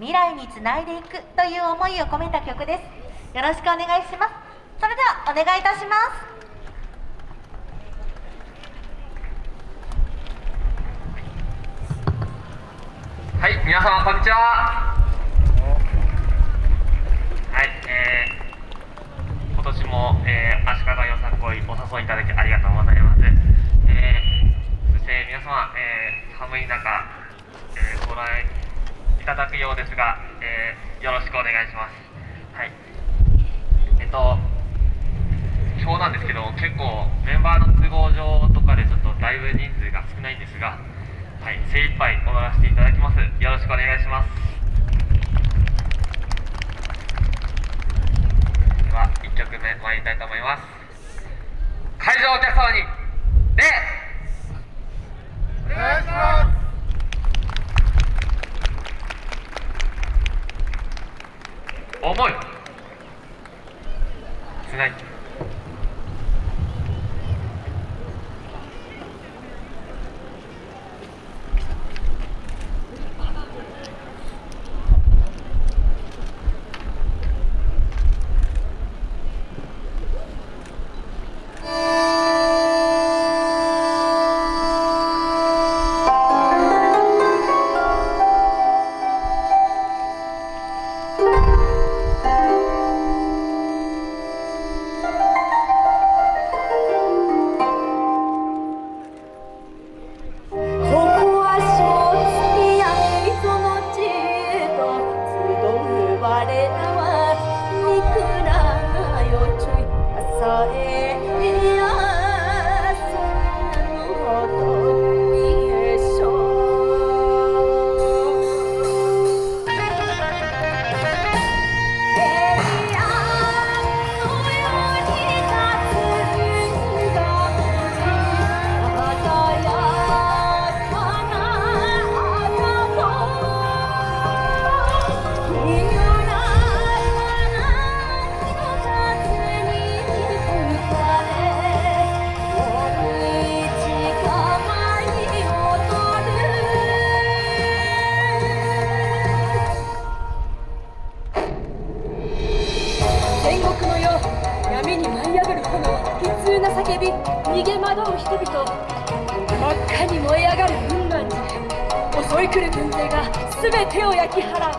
未来につないでいくという思いを込めた曲です。よろしくお願いします。それではお願いいたします。はい皆様こんにちは。はいえー、今年も、えー、足利よさこいお誘いいただきありがとうございます。えー、そして皆様、えー、寒い中、えー、ご来いただくようですが、えー、よろしくお願いしますはいえっと今日なんですけど結構メンバーの都合上とかでちょっとだいぶ人数が少ないんですがはい、精一杯踊らせていただきます。よろしくお願いします。では、1曲目参りたいと思います。会場お客様に、礼お願いします重い。つない。 여러 戦国の世闇に舞い上がる炎悲痛な叫び逃げ惑う人々。真っ赤に燃え上がる雲南寺襲い来る軍勢が全てを焼き払う。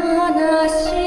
話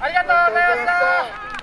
ありがとうございました